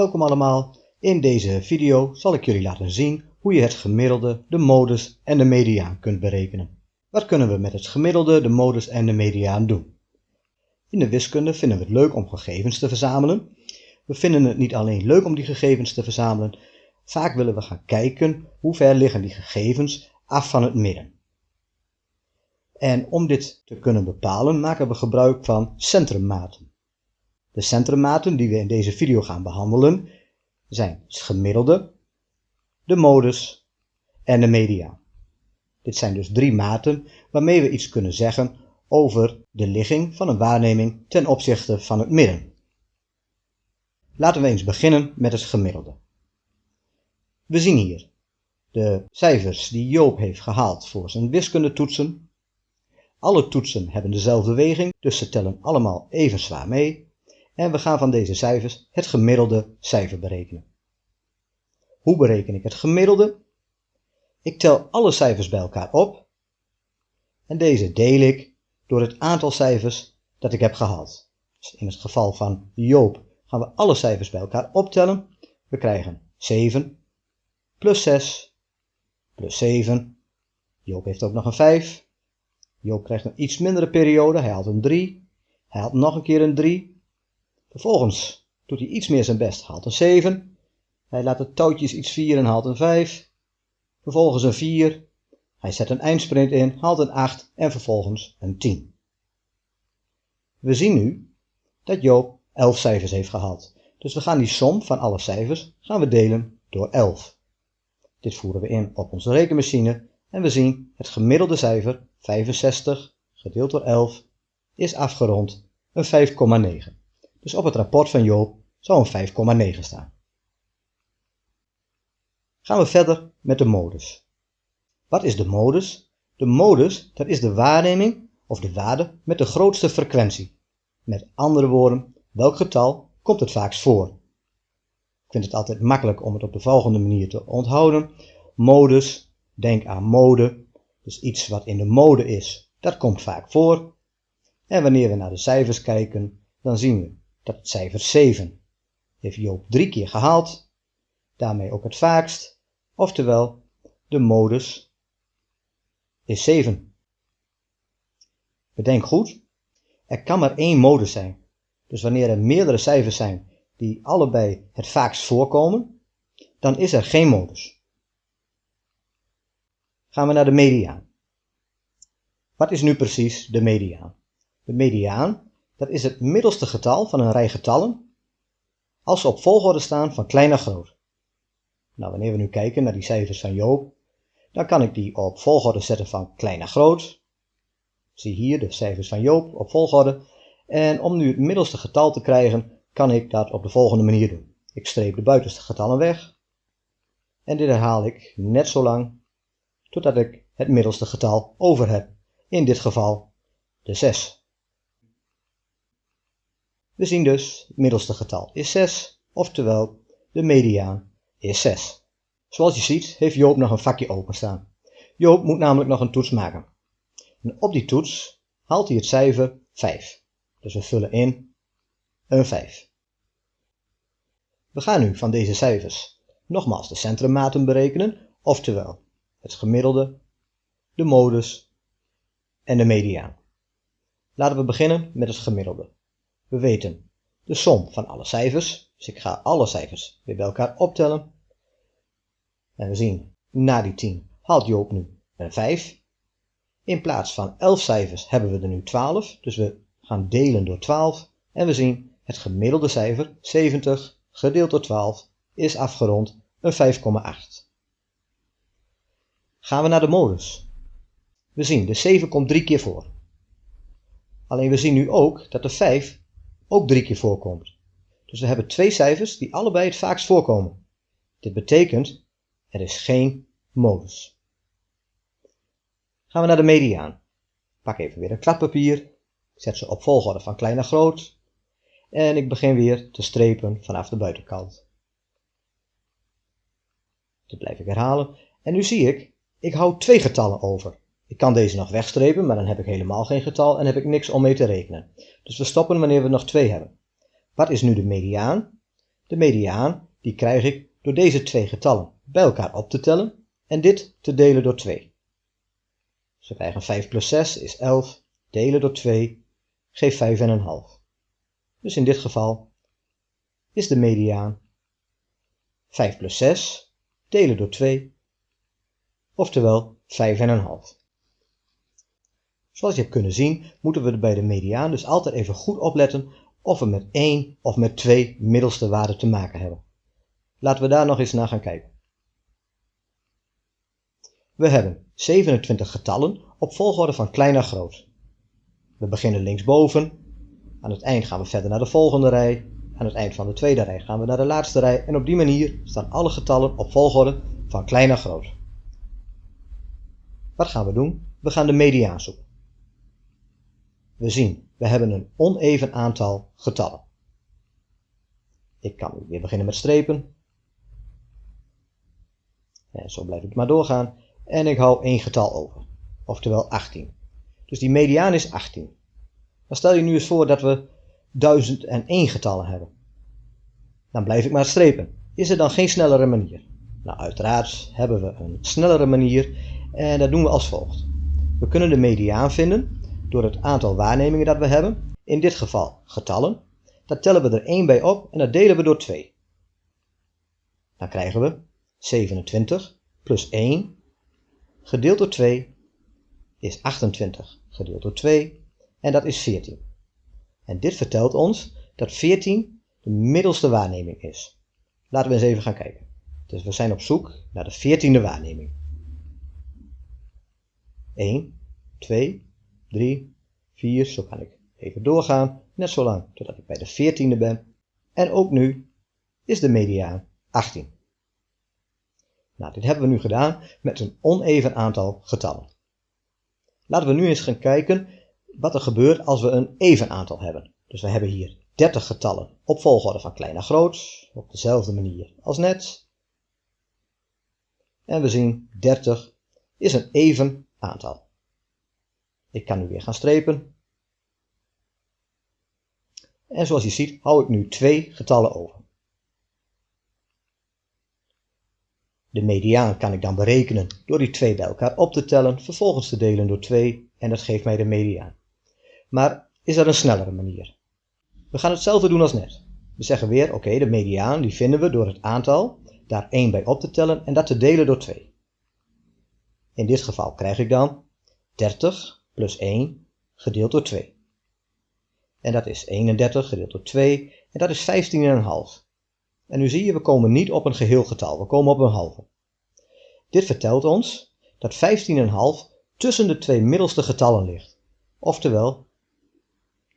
Welkom allemaal. In deze video zal ik jullie laten zien hoe je het gemiddelde, de modus en de mediaan kunt berekenen. Wat kunnen we met het gemiddelde, de modus en de mediaan doen? In de wiskunde vinden we het leuk om gegevens te verzamelen. We vinden het niet alleen leuk om die gegevens te verzamelen, vaak willen we gaan kijken hoe ver liggen die gegevens af van het midden. En om dit te kunnen bepalen maken we gebruik van centrummaten. De centrummaten die we in deze video gaan behandelen zijn het gemiddelde, de modus en de mediaan. Dit zijn dus drie maten waarmee we iets kunnen zeggen over de ligging van een waarneming ten opzichte van het midden. Laten we eens beginnen met het gemiddelde. We zien hier de cijfers die Joop heeft gehaald voor zijn wiskundetoetsen. Alle toetsen hebben dezelfde weging, dus ze tellen allemaal even zwaar mee. En we gaan van deze cijfers het gemiddelde cijfer berekenen. Hoe bereken ik het gemiddelde? Ik tel alle cijfers bij elkaar op en deze deel ik door het aantal cijfers dat ik heb gehaald. Dus in het geval van Joop gaan we alle cijfers bij elkaar optellen. We krijgen 7 plus 6 plus 7. Joop heeft ook nog een 5. Joop krijgt een iets mindere periode, hij haalt een 3. Hij haalt nog een keer een 3. Vervolgens doet hij iets meer zijn best, haalt een 7. Hij laat de touwtjes iets vieren en haalt een 5. Vervolgens een 4. Hij zet een eindsprint in, haalt een 8 en vervolgens een 10. We zien nu dat Joop 11 cijfers heeft gehaald. Dus we gaan die som van alle cijfers gaan we delen door 11. Dit voeren we in op onze rekenmachine en we zien het gemiddelde cijfer 65 gedeeld door 11 is afgerond een 5,9. Dus op het rapport van Joop zou een 5,9 staan. Gaan we verder met de modus. Wat is de modus? De modus, dat is de waarneming of de waarde met de grootste frequentie. Met andere woorden, welk getal komt het vaakst voor? Ik vind het altijd makkelijk om het op de volgende manier te onthouden. Modus, denk aan mode, dus iets wat in de mode is, dat komt vaak voor. En wanneer we naar de cijfers kijken, dan zien we dat cijfer 7 heeft Joop drie keer gehaald, daarmee ook het vaakst, oftewel de modus is 7. Bedenk goed, er kan maar één modus zijn. Dus wanneer er meerdere cijfers zijn die allebei het vaakst voorkomen, dan is er geen modus. Gaan we naar de mediaan. Wat is nu precies de mediaan? De mediaan, dat is het middelste getal van een rij getallen als ze op volgorde staan van klein naar groot. Nou, wanneer we nu kijken naar die cijfers van Joop, dan kan ik die op volgorde zetten van klein naar groot. Zie hier de cijfers van Joop op volgorde. En om nu het middelste getal te krijgen, kan ik dat op de volgende manier doen. Ik streep de buitenste getallen weg. En dit herhaal ik net zo lang totdat ik het middelste getal over heb. In dit geval de 6. We zien dus het middelste getal is 6, oftewel de mediaan is 6. Zoals je ziet heeft Joop nog een vakje openstaan. Joop moet namelijk nog een toets maken. En op die toets haalt hij het cijfer 5. Dus we vullen in een 5. We gaan nu van deze cijfers nogmaals de centrummaten berekenen, oftewel het gemiddelde, de modus en de mediaan. Laten we beginnen met het gemiddelde. We weten de som van alle cijfers, dus ik ga alle cijfers weer bij elkaar optellen. En we zien, na die 10 haalt Joop nu een 5. In plaats van 11 cijfers hebben we er nu 12, dus we gaan delen door 12. En we zien het gemiddelde cijfer, 70, gedeeld door 12, is afgerond een 5,8. Gaan we naar de modus. We zien de 7 komt drie keer voor. Alleen we zien nu ook dat de 5 ook drie keer voorkomt. Dus we hebben twee cijfers die allebei het vaakst voorkomen. Dit betekent er is geen modus. Gaan we naar de mediaan. Pak even weer een kladpapier. Ik zet ze op volgorde van klein naar groot. En ik begin weer te strepen vanaf de buitenkant. Dit blijf ik herhalen. En nu zie ik, ik hou twee getallen over. Ik kan deze nog wegstrepen, maar dan heb ik helemaal geen getal en heb ik niks om mee te rekenen. Dus we stoppen wanneer we nog twee hebben. Wat is nu de mediaan? De mediaan die krijg ik door deze twee getallen bij elkaar op te tellen en dit te delen door 2. Dus we krijgen 5 plus 6 is 11, delen door 2 geeft 5,5. Dus in dit geval is de mediaan 5 plus 6 delen door 2, oftewel 5,5. Zoals je hebt kunnen zien, moeten we bij de mediaan dus altijd even goed opletten of we met 1 of met 2 middelste waarden te maken hebben. Laten we daar nog eens naar gaan kijken. We hebben 27 getallen op volgorde van klein naar groot. We beginnen linksboven, aan het eind gaan we verder naar de volgende rij, aan het eind van de tweede rij gaan we naar de laatste rij en op die manier staan alle getallen op volgorde van klein naar groot. Wat gaan we doen? We gaan de mediaan zoeken. We zien, we hebben een oneven aantal getallen. Ik kan weer beginnen met strepen. En zo blijf ik maar doorgaan. En ik hou één getal over. Oftewel 18. Dus die mediaan is 18. Dan stel je nu eens voor dat we 1001 getallen hebben. Dan blijf ik maar strepen. Is er dan geen snellere manier? Nou, uiteraard hebben we een snellere manier en dat doen we als volgt. We kunnen de mediaan vinden door het aantal waarnemingen dat we hebben, in dit geval getallen. Daar tellen we er 1 bij op en dat delen we door 2. Dan krijgen we 27 plus 1 gedeeld door 2 is 28 gedeeld door 2 en dat is 14. En dit vertelt ons dat 14 de middelste waarneming is. Laten we eens even gaan kijken. Dus we zijn op zoek naar de 14e waarneming. 1, 2, 3, 4, zo kan ik even doorgaan, net zo lang totdat ik bij de 14e ben. En ook nu is de mediaan 18. Nou, dit hebben we nu gedaan met een oneven aantal getallen. Laten we nu eens gaan kijken wat er gebeurt als we een even aantal hebben. Dus we hebben hier 30 getallen op volgorde van klein naar groot, op dezelfde manier als net. En we zien 30 is een even aantal. Ik kan nu weer gaan strepen. En zoals je ziet hou ik nu twee getallen over. De mediaan kan ik dan berekenen door die twee bij elkaar op te tellen, vervolgens te delen door 2 en dat geeft mij de mediaan. Maar is er een snellere manier? We gaan hetzelfde doen als net. We zeggen weer, oké, de mediaan die vinden we door het aantal, daar 1 bij op te tellen en dat te delen door 2. In dit geval krijg ik dan 30 plus 1 gedeeld door 2. En dat is 31 gedeeld door 2 en dat is 15,5. En nu zie je, we komen niet op een geheel getal, we komen op een halve. Dit vertelt ons dat 15,5 tussen de twee middelste getallen ligt. Oftewel,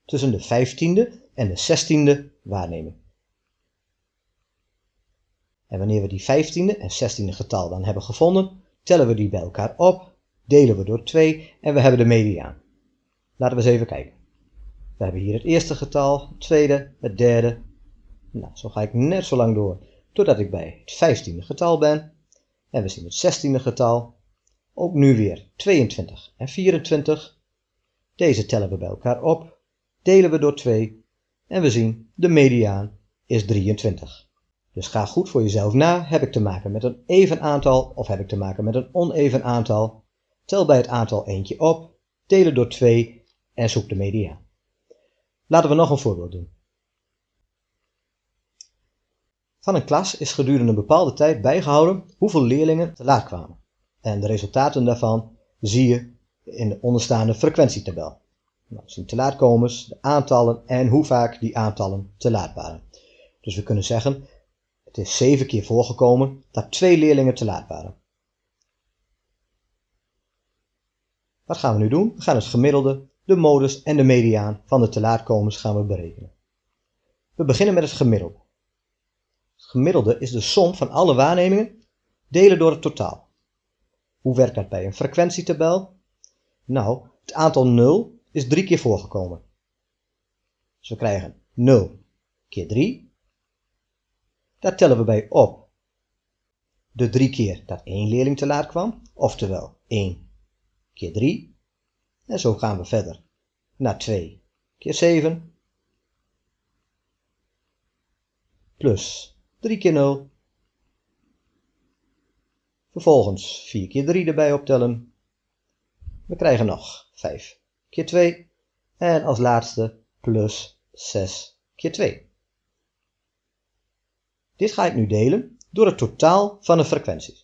tussen de 15e en de 16e waarneming. En wanneer we die 15e en 16e getal dan hebben gevonden, tellen we die bij elkaar op, delen we door 2 en we hebben de mediaan. Laten we eens even kijken. We hebben hier het eerste getal, het tweede, het derde, nou, zo ga ik net zo lang door totdat ik bij het vijftiende getal ben. En we zien het zestiende getal. Ook nu weer 22 en 24. Deze tellen we bij elkaar op, delen we door 2 en we zien de mediaan is 23. Dus ga goed voor jezelf na. Heb ik te maken met een even aantal of heb ik te maken met een oneven aantal? Tel bij het aantal eentje op, delen door 2 en zoek de mediaan. Laten we nog een voorbeeld doen. Van een klas is gedurende een bepaalde tijd bijgehouden hoeveel leerlingen te laat kwamen. En de resultaten daarvan zie je in de onderstaande frequentietabel. Nou, zien te laatkomers, de aantallen en hoe vaak die aantallen te laat waren. Dus we kunnen zeggen, het is zeven keer voorgekomen dat twee leerlingen te laat waren. Wat gaan we nu doen? We gaan het gemiddelde, de modus en de mediaan van de te laatkomers gaan we berekenen. We beginnen met het gemiddelde gemiddelde is de som van alle waarnemingen delen door het totaal. Hoe werkt dat bij een frequentietabel? Nou, het aantal 0 is drie keer voorgekomen. Dus we krijgen 0 keer 3. Daar tellen we bij op de drie keer dat één leerling te laat kwam, oftewel 1 keer 3. En zo gaan we verder naar 2 keer 7 plus 3 keer 0. Vervolgens 4 keer 3 erbij optellen. We krijgen nog 5 keer 2. En als laatste plus 6 keer 2. Dit ga ik nu delen door het totaal van de frequenties.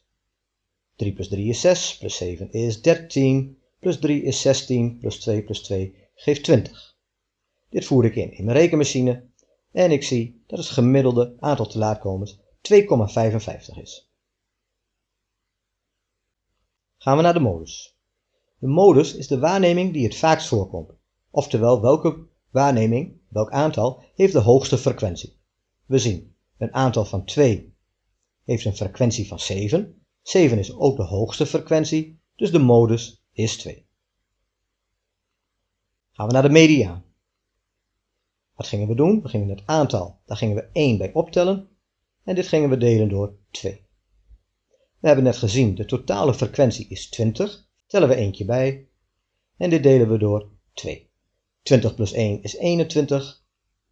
3 plus 3 is 6, plus 7 is 13, plus 3 is 16, plus 2 plus 2 geeft 20. Dit voer ik in in mijn rekenmachine en ik zie dat het gemiddelde aantal te laatkomens 2,55 is. Gaan we naar de modus. De modus is de waarneming die het vaakst voorkomt, oftewel welke waarneming, welk aantal, heeft de hoogste frequentie. We zien een aantal van 2 heeft een frequentie van 7. 7 is ook de hoogste frequentie, dus de modus is 2. Gaan we naar de mediaan. Wat gingen we doen? We gingen het aantal, daar gingen we 1 bij optellen en dit gingen we delen door 2. We hebben net gezien, de totale frequentie is 20, tellen we eentje bij en dit delen we door 2. 20 plus 1 is 21,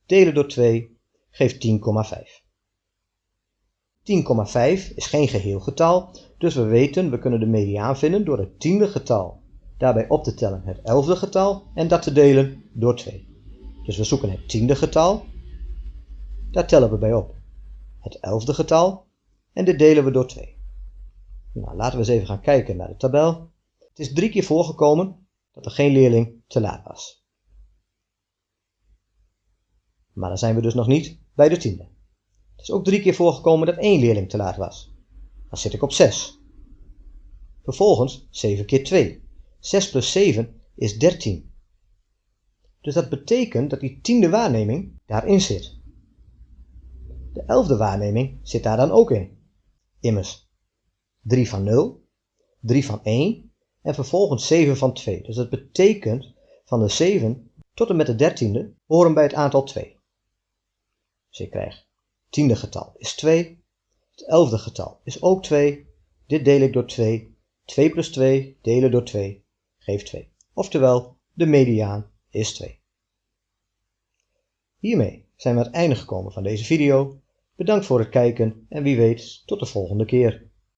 delen door 2 geeft 10,5. 10,5 is geen geheel getal, dus we weten we kunnen de mediaan vinden door het tiende getal daarbij op te tellen het elfde getal en dat te delen door 2. Dus we zoeken het tiende getal, daar tellen we bij op het elfde getal en dit delen we door 2. Nou, laten we eens even gaan kijken naar de tabel. Het is drie keer voorgekomen dat er geen leerling te laat was. Maar dan zijn we dus nog niet bij de tiende. Het is ook drie keer voorgekomen dat één leerling te laat was. Dan zit ik op 6. Vervolgens 7 keer 2. 6 plus 7 is 13. Dus dat betekent dat die tiende waarneming daarin zit. De elfde waarneming zit daar dan ook in. Immers 3 van 0, 3 van 1 en vervolgens 7 van 2. Dus dat betekent van de 7 tot en met de dertiende horen bij het aantal 2. Dus ik krijg tiende getal is 2. Het elfde getal is ook 2. Dit deel ik door 2. 2 plus 2 delen door 2 geeft 2. Oftewel, de mediaan is 2. Hiermee zijn we aan het einde gekomen van deze video. Bedankt voor het kijken en wie weet tot de volgende keer.